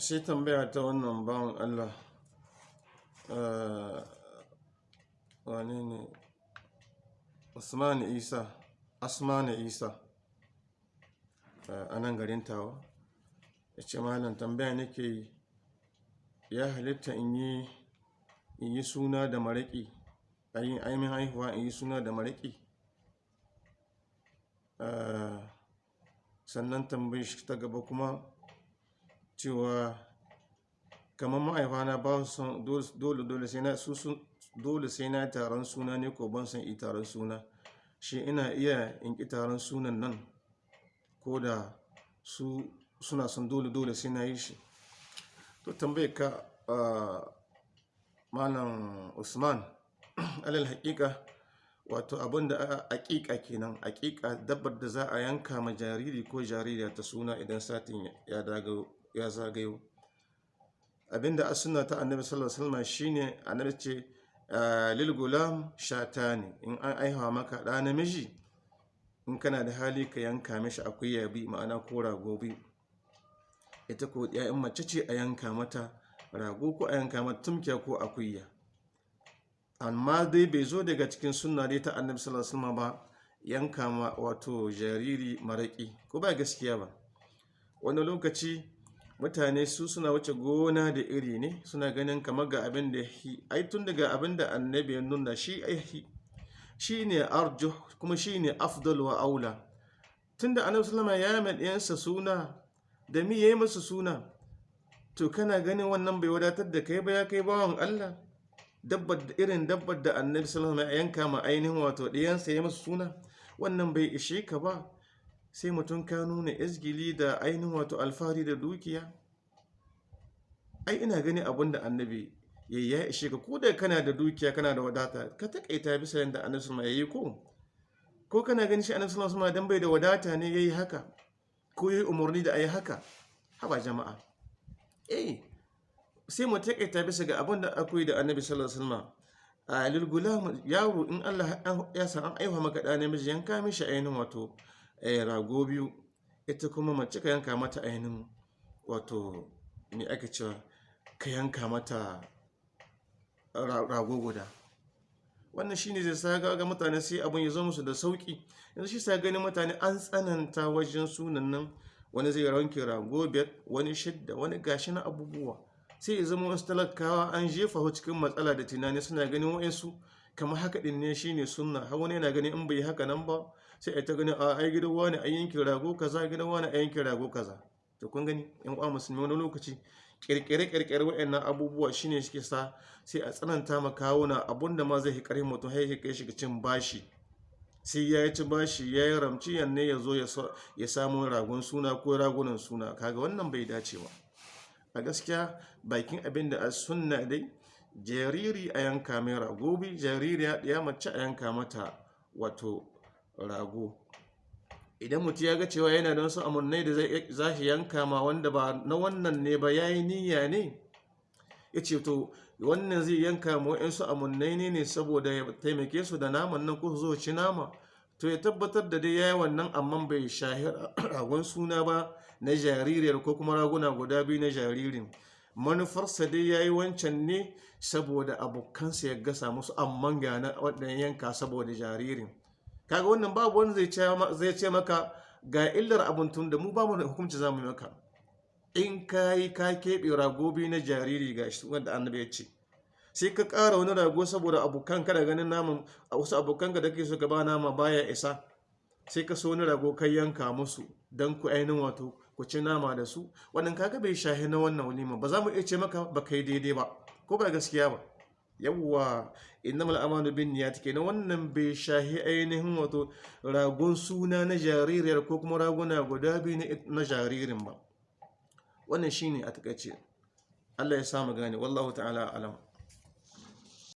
sai tambaya ta wannan bawan Allah eh, wane ne? Usman Isa. Asmanu Isa. Eh, a nan garin tawa. Ya ce malam tambaya nake yi. Ya halitta in yi yi suna da maraƙi? A yin aimin haihuwa in yi suna da maraƙi? Eh, sannan tambayi shi ta gaba kuma cewa kamar ma'aifana ba su dole dole sai na na taron suna ne ko ban san yi taron suna. Shi ina iya in ki taron sunan nan ko da su suna son dole dole sai na yi shi. To tambaye ka ah, malam usman alal haƙiƙa wato abin da aƙiƙa kenan aƙiƙa dabbar da za a yanka ma jariri ko jaririya ta suna idan satin ya dago ya zagayo. Abinda a suna ta annabi sallallahu alaihi wasallam shine annabi ce ah, lil gulam shatani. In an aihawa maka ɗa namiji in kana da hali ka yanka mishi akuya bi ma'ana ko rago bi. Ita ko in mace ce a yanka mata rago ko a yanka mata tumkiya ko akuya. Amma dai bai zo daga cikin sunna dai ta annabi sallallahu alaihi wasallam ba yanka wato jariri maraki ko ba gaskiya ba. Wani lokaci mutane su suna wuce gona da iri ne suna ganin kamar ga abin da hi ai tun daga abin da annabi ya nuna shi ai shi ne arjo kuma shi ne afdal wa aula. Tun da annabi sallama ya mai ɗiyansa suna da mi ya yi masa suna to kana ganin wannan bai wadatar da kai ba ya kai bawan allah? Dabbar da irin dabbar da annabi sallallahu alaihi yanka ma ainihin wato ɗiyansa ya masa suna wannan bai ishe ka ba? Sai mutum ka nuna izgili da ainihin wato alfahari da dukiya? Ai ina gani abin da annabi ya ya ishe ka. Ko da kana da dukiya kana da wadata ka takaita bisa yadda annabi alaihi yayi ko? Ko kana gani shi annabi sallallahu alaihi dan bai da wadata ne yayi haka? Ko yayi umarni da ayi haka? Haba jama'a. Eh sai mu taƙaita bisa ga abin da akwai da annabi sallallahu alaihi wasallam. A lil gulam yaro in Allah ya san an aiwa maka da namiji yanka mishi ainihin wato rago biyu. Ita kuma mace ka yanka mata ainihin wato me ake cewa? Ka yanka mata ra- rago guda. Wannan shine zai sa ga mutane sai abin ya zo musu da sauƙi yanzu shi sa ganin mutane an tsananta wajen sunan nan. Wani zai ranke rago biyar wani shidda wani gashi na abubuwa. Sai ya zama wasu talakawa an jefa cikin matsala da tunani suna ganin wa'insu. Kamar haka din ne shine sunna. Har wani yana ganin in bai haka nan ba sai a ta ganin a ai gidan wani a yankin rago kaza gidan wani a yankin rago kaza. To kun gani yan uwa musulmi wani lokaci kirkire kirkire wa'annan abubuwa shine suke sa sai a tsananta ma kawuna abunda ma zai hikari mutum har ya kai shi ga cin bashi. Sai ya ci bashi ya yi ramci yanne ya zo ya samu ragon suna ko ragunan suna. Kaga wannan bai dace ba. A gaskiya bakin abin da a sunna dai jariri a yanka mai rago bi jariri ya mace a yanka mata wato rago. Idan mutum ya ga cewa yana da wasu amurnai da za shi yanka ma wanda ba na wannan ne ba ya yi niyya ne ya ce to wannan zai yanka ma wa'insu amunnai ne ne saboda ya taimake su da naman nan su zo ci nama. To ya tabbatar da dai ya yi wannan amma bai shahi ragon suna ba na jaririyar ko kuma raguna guda biyu na jaririn. Manufarsa dai ya yi wancan ne saboda abokansa ya gasa musu amman ga na waɗannan yanka saboda jaririn. Kaga wannan babu wani zai ce maka ga illar abin tun da mu ba mu da hukunci za mu maka. In ka yi ka keɓe rago biyu na jariri ga shi wanda annabi ya ce. Sai ka ƙara wani rago saboda abokan kada ganin naman a wasu abokan ka da ke so ka ba nama baya isa. Sai ka so wani rago kai yanka musu don ku ainihin wato ku ci nama da su. Wannan kaga bai shahi na wannan walima. Ba za mu iya ce maka ba kai daidai ba ko ba gaskiya ba. Yawwa innamal amalu bin niyyat kenan. Wannan bai shahi ainihin wato ragon suna na jaririyar ko kuma raguna guda biyu na jaririn ba. Wannan shine a taƙaice. Allah ya samu gane. Wallahu ta'ala alam.